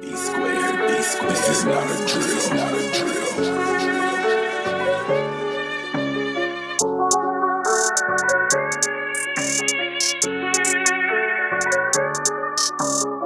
B squared, B squared. This is not a drill, not a drill. Not a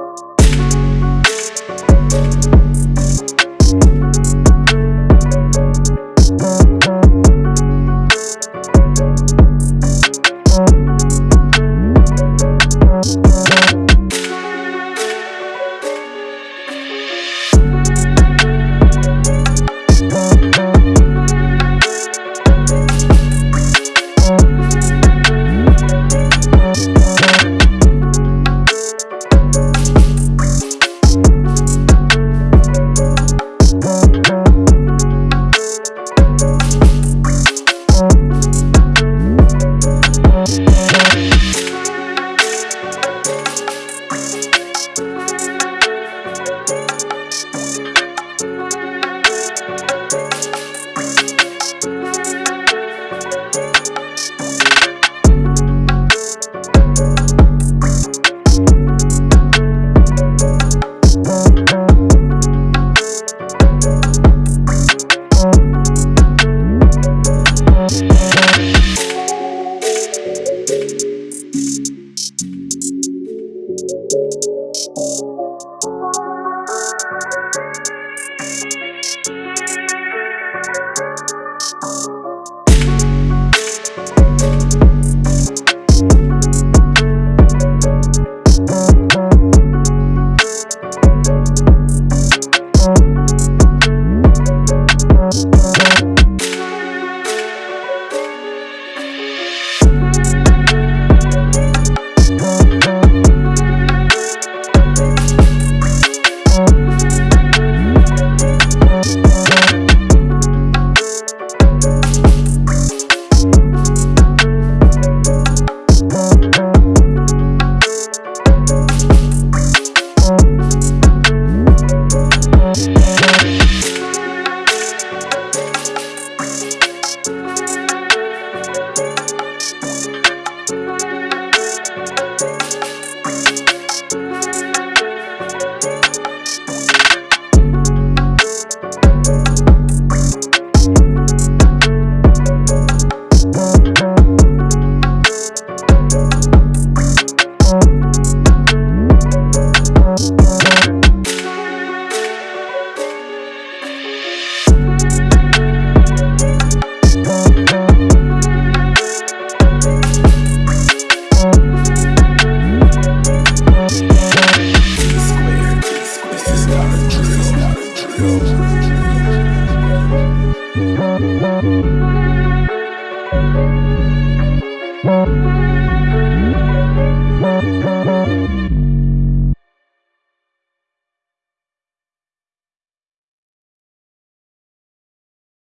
Thank you.